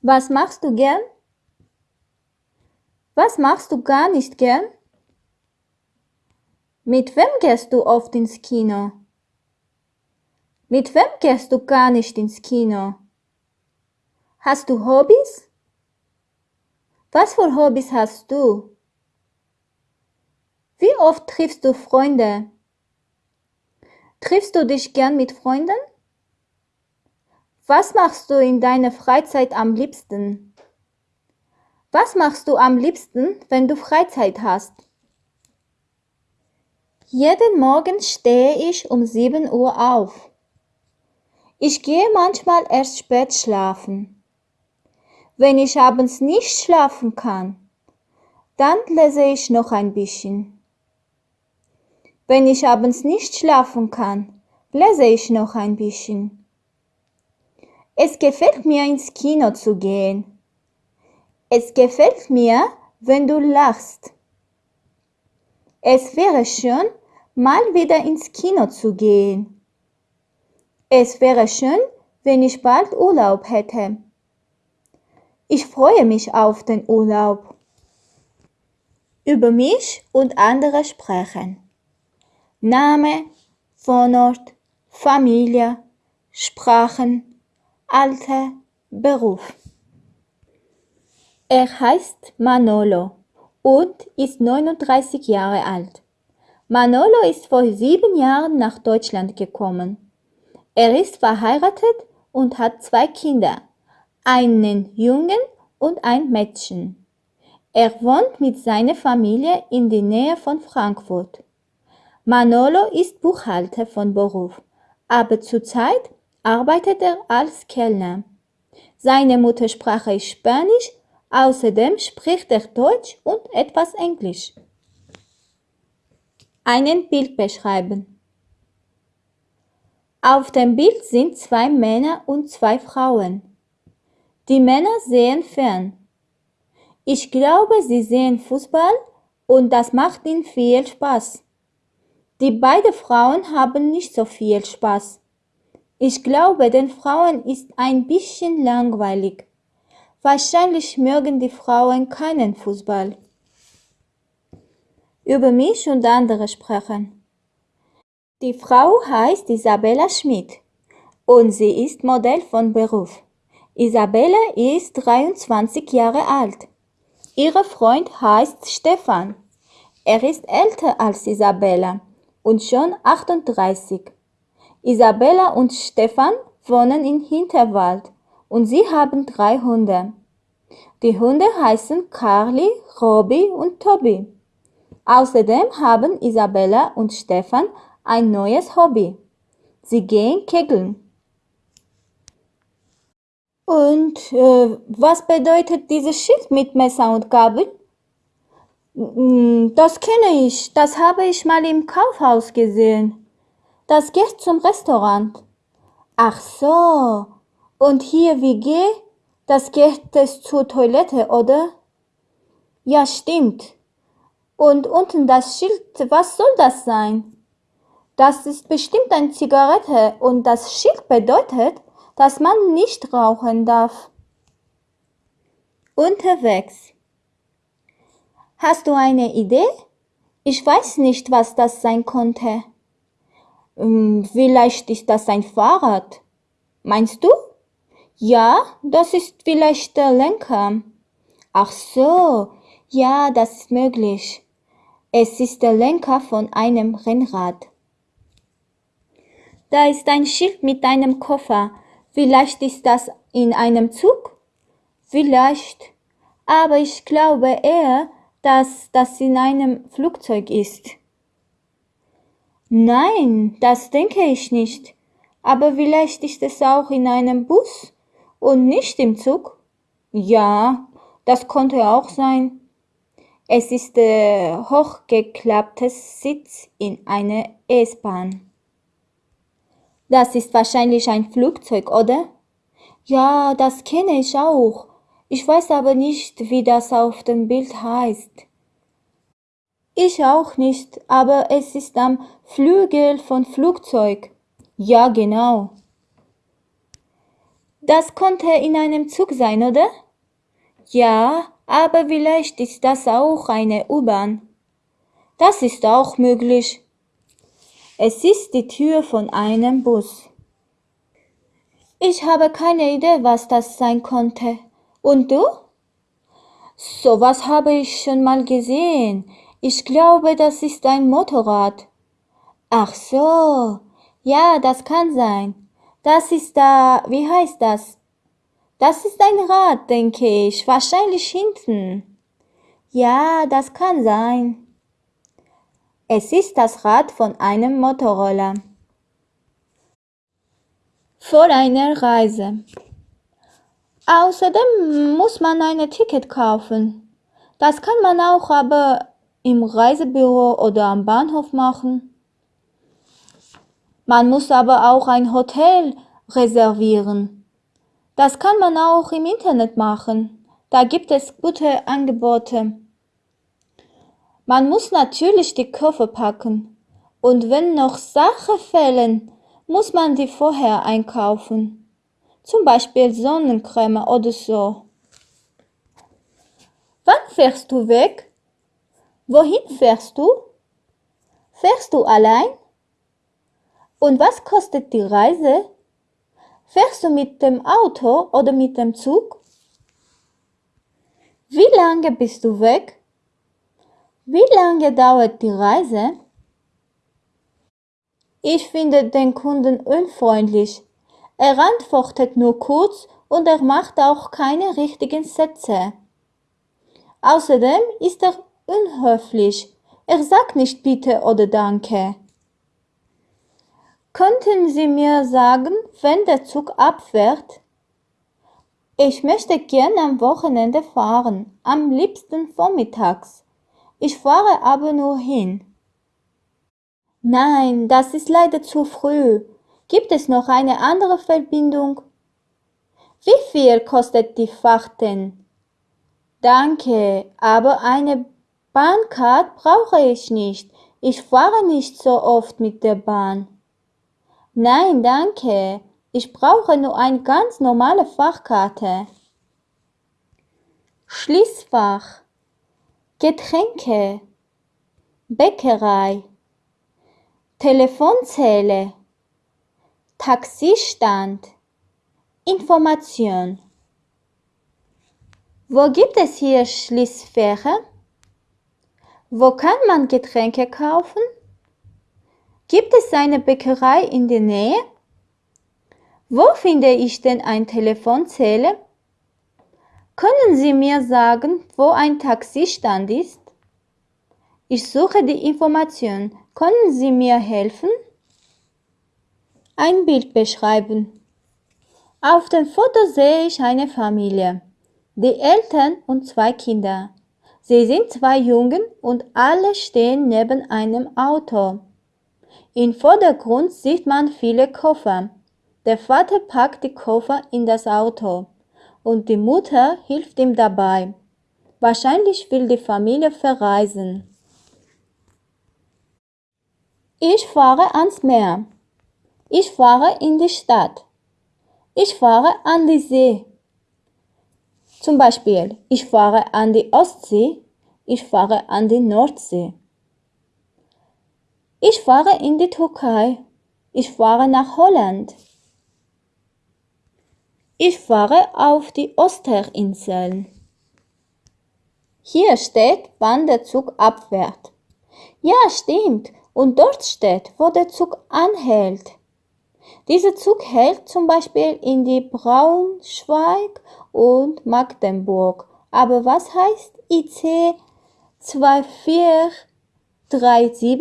Was machst du gern? Was machst du gar nicht gern? Mit wem gehst du oft ins Kino? Mit wem gehst du gar nicht ins Kino? Hast du Hobbys? Was für Hobbys hast du? Wie oft triffst du Freunde? Triffst du dich gern mit Freunden? Was machst du in deiner Freizeit am liebsten? Was machst du am liebsten, wenn du Freizeit hast? Jeden Morgen stehe ich um 7 Uhr auf. Ich gehe manchmal erst spät schlafen. Wenn ich abends nicht schlafen kann, dann lese ich noch ein bisschen. Wenn ich abends nicht schlafen kann, lese ich noch ein bisschen. Es gefällt mir ins Kino zu gehen. Es gefällt mir, wenn du lachst. Es wäre schön, mal wieder ins Kino zu gehen. Es wäre schön, wenn ich bald Urlaub hätte. Ich freue mich auf den Urlaub. Über mich und andere sprechen. Name, Wohnort, Familie, Sprachen, Alter, Beruf. Er heißt Manolo und ist 39 Jahre alt. Manolo ist vor sieben Jahren nach Deutschland gekommen. Er ist verheiratet und hat zwei Kinder, einen Jungen und ein Mädchen. Er wohnt mit seiner Familie in der Nähe von Frankfurt. Manolo ist Buchhalter von Beruf, aber zurzeit arbeitet er als Kellner. Seine Muttersprache ist Spanisch, außerdem spricht er Deutsch und etwas Englisch. Einen Bild beschreiben. Auf dem Bild sind zwei Männer und zwei Frauen. Die Männer sehen fern. Ich glaube, sie sehen Fußball und das macht ihnen viel Spaß. Die beiden Frauen haben nicht so viel Spaß. Ich glaube, den Frauen ist ein bisschen langweilig. Wahrscheinlich mögen die Frauen keinen Fußball. Über mich und andere sprechen. Die Frau heißt Isabella Schmidt und sie ist Modell von Beruf. Isabella ist 23 Jahre alt. Ihr Freund heißt Stefan. Er ist älter als Isabella und schon 38. Isabella und Stefan wohnen in Hinterwald und sie haben drei Hunde. Die Hunde heißen Carly, Robbie und Toby. Außerdem haben Isabella und Stefan ein neues Hobby. Sie gehen kegeln. Und äh, was bedeutet dieses Schild mit Messer und Gabel? Mm, das kenne ich, das habe ich mal im Kaufhaus gesehen. Das geht zum Restaurant. Ach so. Und hier WG, das geht es zur Toilette, oder? Ja, stimmt. Und unten das Schild, was soll das sein? Das ist bestimmt eine Zigarette und das Schild bedeutet, dass man nicht rauchen darf. Unterwegs. Hast du eine Idee? Ich weiß nicht, was das sein konnte. Hm, vielleicht ist das ein Fahrrad. Meinst du? Ja, das ist vielleicht der Lenker. Ach so, ja, das ist möglich. Es ist der Lenker von einem Rennrad. Da ist ein Schild mit einem Koffer. Vielleicht ist das in einem Zug? Vielleicht. Aber ich glaube eher, dass das in einem Flugzeug ist. Nein, das denke ich nicht. Aber vielleicht ist es auch in einem Bus und nicht im Zug. Ja, das konnte auch sein. Es ist der hochgeklappte Sitz in einer S-Bahn. Das ist wahrscheinlich ein Flugzeug, oder? Ja, das kenne ich auch. Ich weiß aber nicht, wie das auf dem Bild heißt. Ich auch nicht, aber es ist am Flügel von Flugzeug. Ja, genau. Das konnte in einem Zug sein, oder? Ja, aber vielleicht ist das auch eine U-Bahn. Das ist auch möglich. Es ist die Tür von einem Bus. Ich habe keine Idee, was das sein konnte. Und du? Sowas habe ich schon mal gesehen. Ich glaube, das ist ein Motorrad. Ach so. Ja, das kann sein. Das ist da, wie heißt das? Das ist ein Rad, denke ich. Wahrscheinlich hinten. Ja, das kann sein. Es ist das Rad von einem Motorroller. Vor einer Reise. Außerdem muss man ein Ticket kaufen. Das kann man auch aber im Reisebüro oder am Bahnhof machen. Man muss aber auch ein Hotel reservieren. Das kann man auch im Internet machen. Da gibt es gute Angebote. Man muss natürlich die Koffer packen. Und wenn noch Sachen fehlen, muss man die vorher einkaufen. Zum Beispiel Sonnencreme oder so. Wann fährst du weg? Wohin fährst du? Fährst du allein? Und was kostet die Reise? Fährst du mit dem Auto oder mit dem Zug? Wie lange bist du weg? Wie lange dauert die Reise? Ich finde den Kunden unfreundlich. Er antwortet nur kurz und er macht auch keine richtigen Sätze. Außerdem ist er unhöflich. Er sagt nicht bitte oder danke. Könnten Sie mir sagen, wenn der Zug abfährt? Ich möchte gern am Wochenende fahren, am liebsten vormittags. Ich fahre aber nur hin. Nein, das ist leider zu früh. Gibt es noch eine andere Verbindung? Wie viel kostet die Fahrt denn? Danke, aber eine Bahncard brauche ich nicht. Ich fahre nicht so oft mit der Bahn. Nein, danke. Ich brauche nur eine ganz normale Fachkarte. Schließfach. Getränke, Bäckerei, Telefonzelle, Taxistand, Information. Wo gibt es hier Schließfächer? Wo kann man Getränke kaufen? Gibt es eine Bäckerei in der Nähe? Wo finde ich denn ein Telefonzelle? Können Sie mir sagen, wo ein Taxistand ist? Ich suche die Information. Können Sie mir helfen? Ein Bild beschreiben. Auf dem Foto sehe ich eine Familie. Die Eltern und zwei Kinder. Sie sind zwei Jungen und alle stehen neben einem Auto. Im Vordergrund sieht man viele Koffer. Der Vater packt die Koffer in das Auto und die Mutter hilft ihm dabei. Wahrscheinlich will die Familie verreisen. Ich fahre ans Meer. Ich fahre in die Stadt. Ich fahre an die See. Zum Beispiel, ich fahre an die Ostsee. Ich fahre an die Nordsee. Ich fahre in die Türkei. Ich fahre nach Holland. Ich fahre auf die Osterinseln. Hier steht, wann der Zug abfährt. Ja, stimmt. Und dort steht, wo der Zug anhält. Dieser Zug hält zum Beispiel in die Braunschweig und Magdeburg. Aber was heißt IC 2437?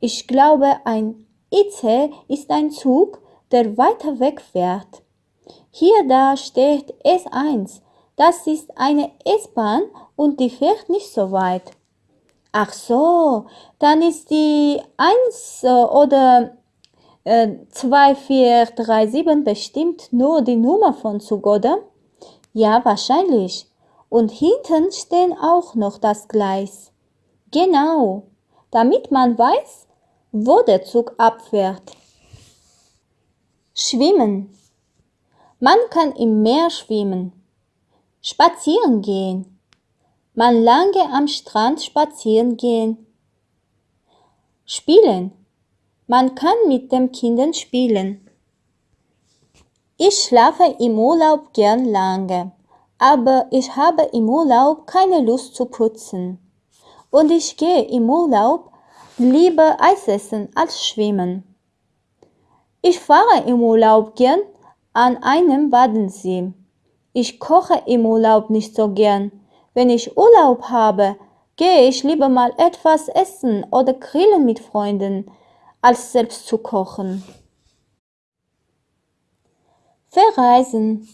Ich glaube, ein IC ist ein Zug, der weiter weg fährt. Hier da steht S1. Das ist eine S-Bahn und die fährt nicht so weit. Ach so, dann ist die 1 äh, oder 2437 bestimmt nur die Nummer von Zug, oder? Ja, wahrscheinlich. Und hinten stehen auch noch das Gleis. Genau, damit man weiß, wo der Zug abfährt. Schwimmen. Man kann im Meer schwimmen, spazieren gehen, man lange am Strand spazieren gehen, spielen, man kann mit den Kindern spielen. Ich schlafe im Urlaub gern lange, aber ich habe im Urlaub keine Lust zu putzen. Und ich gehe im Urlaub lieber Eis essen als schwimmen. Ich fahre im Urlaub gern an einem Badensee. Ich koche im Urlaub nicht so gern. Wenn ich Urlaub habe, gehe ich lieber mal etwas essen oder grillen mit Freunden, als selbst zu kochen. Verreisen.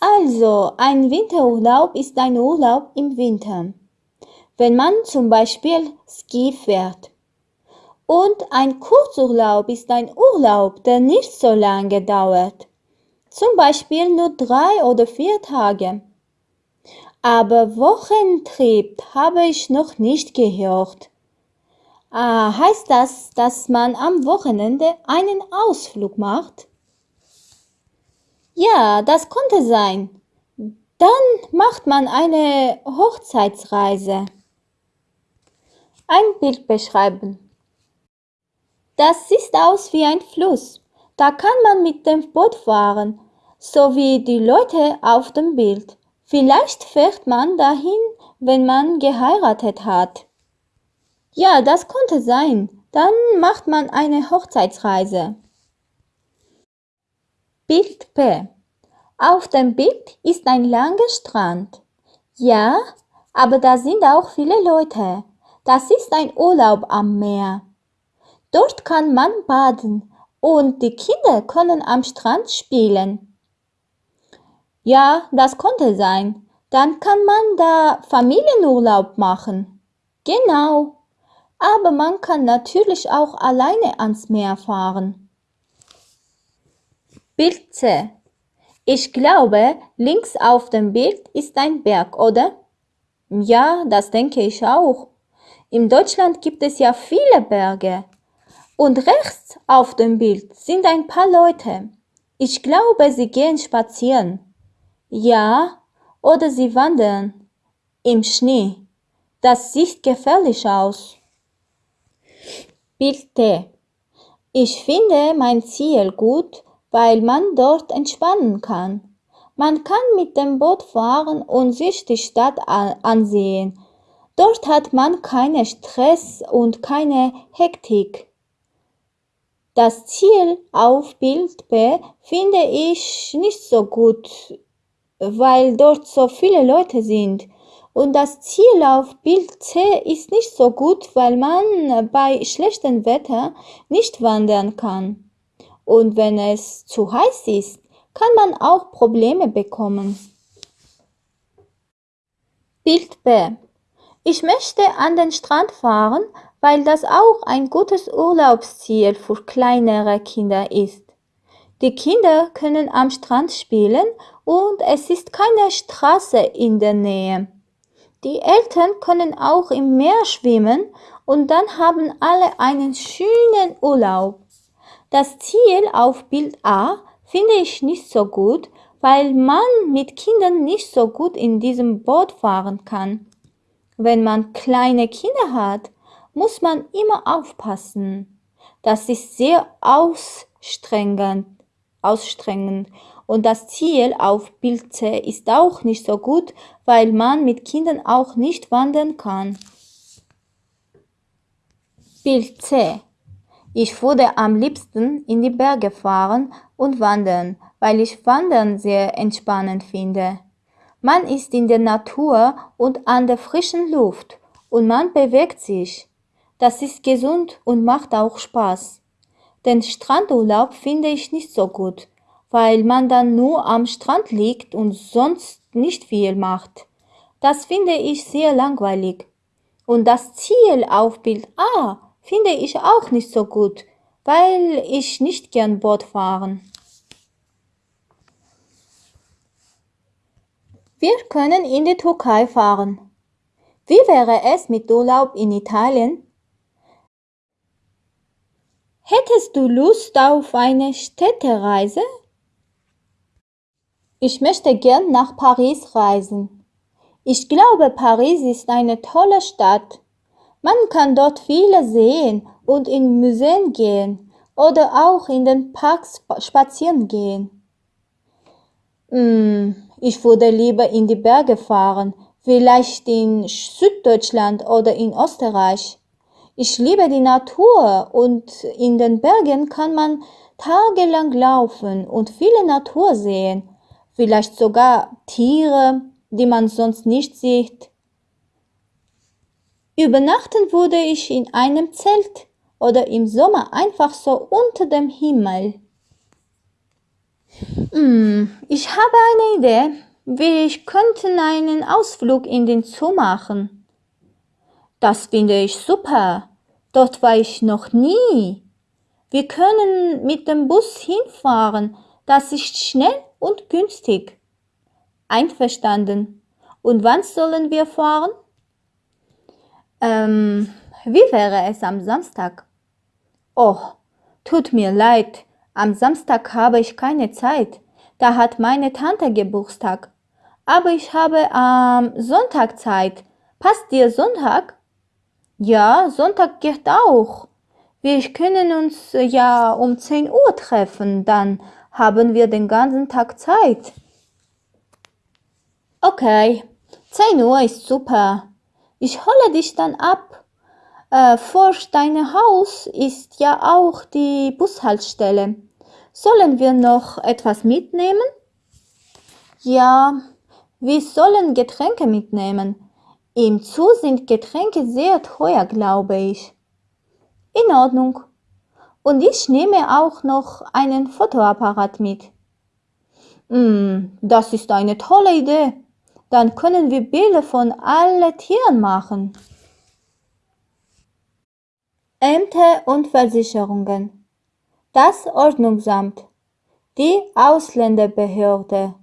Also, ein Winterurlaub ist ein Urlaub im Winter. Wenn man zum Beispiel Ski fährt. Und ein Kurzurlaub ist ein Urlaub, der nicht so lange dauert. Zum Beispiel nur drei oder vier Tage. Aber Wochentrip habe ich noch nicht gehört. Ah, heißt das, dass man am Wochenende einen Ausflug macht? Ja, das konnte sein. Dann macht man eine Hochzeitsreise. Ein Bild beschreiben. Das sieht aus wie ein Fluss. Da kann man mit dem Boot fahren, so wie die Leute auf dem Bild. Vielleicht fährt man dahin, wenn man geheiratet hat. Ja, das konnte sein. Dann macht man eine Hochzeitsreise. Bild P. Auf dem Bild ist ein langer Strand. Ja, aber da sind auch viele Leute. Das ist ein Urlaub am Meer. Dort kann man baden und die Kinder können am Strand spielen. Ja, das konnte sein. Dann kann man da Familienurlaub machen. Genau. Aber man kann natürlich auch alleine ans Meer fahren. Bild C. Ich glaube, links auf dem Bild ist ein Berg, oder? Ja, das denke ich auch. In Deutschland gibt es ja viele Berge. Und rechts auf dem Bild sind ein paar Leute. Ich glaube, sie gehen spazieren. Ja, oder sie wandern im Schnee. Das sieht gefährlich aus. Bild T. Ich finde mein Ziel gut, weil man dort entspannen kann. Man kann mit dem Boot fahren und sich die Stadt ansehen. Dort hat man keinen Stress und keine Hektik. Das Ziel auf Bild B finde ich nicht so gut, weil dort so viele Leute sind. Und das Ziel auf Bild C ist nicht so gut, weil man bei schlechtem Wetter nicht wandern kann. Und wenn es zu heiß ist, kann man auch Probleme bekommen. Bild B. Ich möchte an den Strand fahren, weil das auch ein gutes Urlaubsziel für kleinere Kinder ist. Die Kinder können am Strand spielen und es ist keine Straße in der Nähe. Die Eltern können auch im Meer schwimmen und dann haben alle einen schönen Urlaub. Das Ziel auf Bild A finde ich nicht so gut, weil man mit Kindern nicht so gut in diesem Boot fahren kann. Wenn man kleine Kinder hat, muss man immer aufpassen. Das ist sehr ausstrengend, ausstrengend. Und das Ziel auf Bild C ist auch nicht so gut, weil man mit Kindern auch nicht wandern kann. Bild C. Ich würde am liebsten in die Berge fahren und wandern, weil ich Wandern sehr entspannend finde. Man ist in der Natur und an der frischen Luft und man bewegt sich. Das ist gesund und macht auch Spaß. Den Strandurlaub finde ich nicht so gut, weil man dann nur am Strand liegt und sonst nicht viel macht. Das finde ich sehr langweilig. Und das Ziel auf Bild A finde ich auch nicht so gut, weil ich nicht gern Boot fahren. Wir können in die Türkei fahren. Wie wäre es mit Urlaub in Italien? Hättest du Lust auf eine Städtereise? Ich möchte gern nach Paris reisen. Ich glaube, Paris ist eine tolle Stadt. Man kann dort viele sehen und in Museen gehen oder auch in den Parks spazieren gehen. Hm, ich würde lieber in die Berge fahren, vielleicht in Süddeutschland oder in Österreich. Ich liebe die Natur und in den Bergen kann man tagelang laufen und viele Natur sehen, vielleicht sogar Tiere, die man sonst nicht sieht. Übernachten würde ich in einem Zelt oder im Sommer einfach so unter dem Himmel. Hm, ich habe eine Idee. Wir könnten einen Ausflug in den Zoo machen. Das finde ich super. Dort war ich noch nie. Wir können mit dem Bus hinfahren. Das ist schnell und günstig. Einverstanden. Und wann sollen wir fahren? Ähm, wie wäre es am Samstag? Oh, tut mir leid. Am Samstag habe ich keine Zeit. Da hat meine Tante Geburtstag. Aber ich habe am Sonntag Zeit. Passt dir Sonntag? Ja, Sonntag geht auch. Wir können uns ja um 10 Uhr treffen, dann haben wir den ganzen Tag Zeit. Okay, 10 Uhr ist super. Ich hole dich dann ab. Äh, vor deinem Haus ist ja auch die Bushaltestelle. Sollen wir noch etwas mitnehmen? Ja, wir sollen Getränke mitnehmen. Im Zoo sind Getränke sehr teuer, glaube ich. In Ordnung. Und ich nehme auch noch einen Fotoapparat mit. Mm, das ist eine tolle Idee. Dann können wir Bilder von allen Tieren machen. Ämter und Versicherungen das Ordnungsamt, die Ausländerbehörde,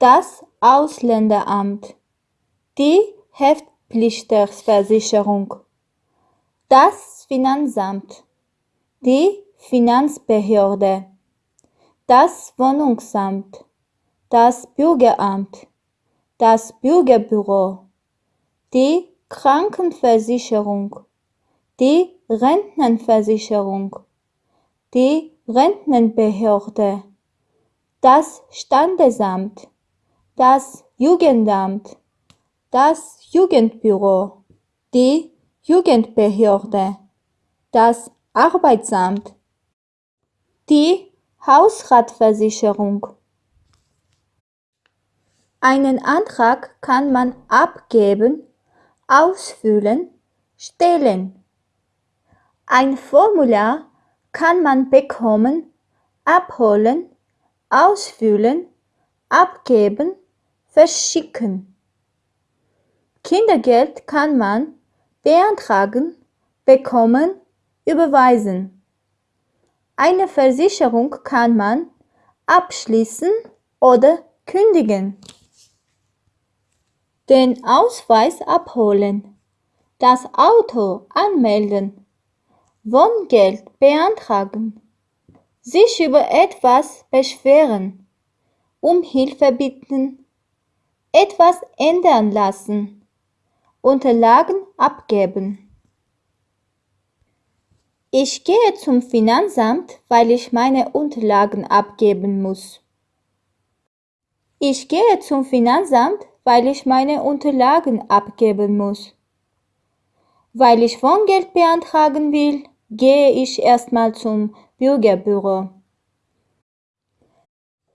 das Ausländeramt, die Haftpflichtversicherung, das Finanzamt, die Finanzbehörde, das Wohnungsamt, das Bürgeramt, das Bürgerbüro, die Krankenversicherung, die Rentenversicherung, die Rentenbehörde, das Standesamt, das Jugendamt, das Jugendbüro, die Jugendbehörde, das Arbeitsamt, die Hausratversicherung. Einen Antrag kann man abgeben, ausfüllen, stellen. Ein Formular kann man bekommen, abholen, ausfüllen, abgeben, verschicken. Kindergeld kann man beantragen, bekommen, überweisen. Eine Versicherung kann man abschließen oder kündigen. Den Ausweis abholen. Das Auto anmelden. Wohngeld beantragen, sich über etwas beschweren, um Hilfe bitten, etwas ändern lassen, Unterlagen abgeben. Ich gehe zum Finanzamt, weil ich meine Unterlagen abgeben muss. Ich gehe zum Finanzamt, weil ich meine Unterlagen abgeben muss. Weil ich Wohngeld beantragen will, gehe ich erstmal zum Bürgerbüro.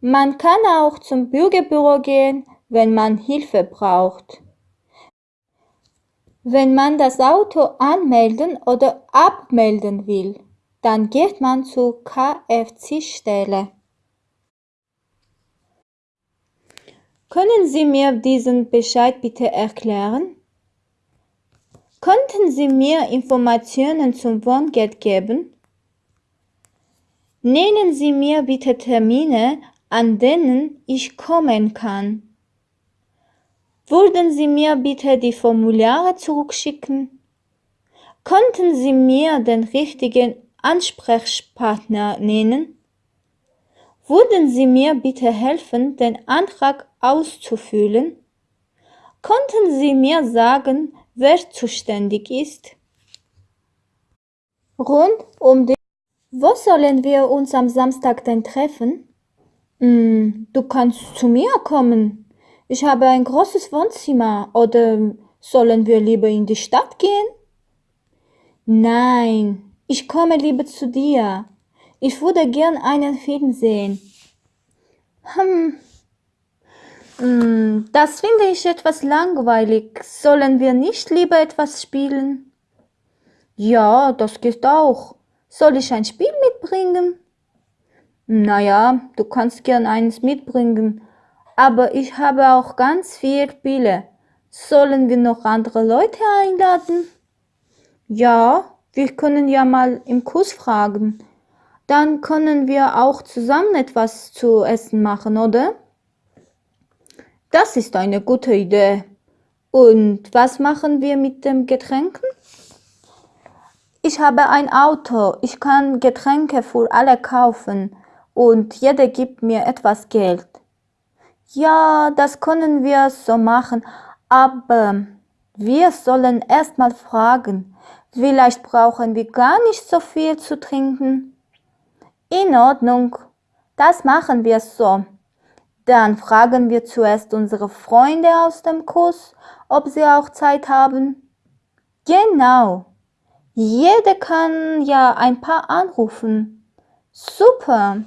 Man kann auch zum Bürgerbüro gehen, wenn man Hilfe braucht. Wenn man das Auto anmelden oder abmelden will, dann geht man zur KFC-Stelle. Können Sie mir diesen Bescheid bitte erklären? Könnten Sie mir Informationen zum Wohngeld geben? Nennen Sie mir bitte Termine, an denen ich kommen kann. Würden Sie mir bitte die Formulare zurückschicken? Könnten Sie mir den richtigen Ansprechpartner nennen? Würden Sie mir bitte helfen, den Antrag auszufüllen? Könnten Sie mir sagen, wer zuständig ist? Rund um den Wo sollen wir uns am Samstag denn treffen? Hm, du kannst zu mir kommen. Ich habe ein großes Wohnzimmer. Oder sollen wir lieber in die Stadt gehen? Nein, ich komme lieber zu dir. Ich würde gern einen Film sehen. Hm. Hm, das finde ich etwas langweilig. Sollen wir nicht lieber etwas spielen? Ja, das geht auch. Soll ich ein Spiel mitbringen? Naja, du kannst gern eins mitbringen, aber ich habe auch ganz viel Spiele. Sollen wir noch andere Leute einladen? Ja, wir können ja mal im Kurs fragen. Dann können wir auch zusammen etwas zu essen machen, oder? Das ist eine gute Idee. Und was machen wir mit den Getränken? Ich habe ein Auto, ich kann Getränke für alle kaufen und jeder gibt mir etwas Geld. Ja, das können wir so machen, aber wir sollen erst mal fragen. Vielleicht brauchen wir gar nicht so viel zu trinken. In Ordnung, das machen wir so. Dann fragen wir zuerst unsere Freunde aus dem Kurs, ob sie auch Zeit haben. Genau. Jeder kann ja ein paar anrufen. Super.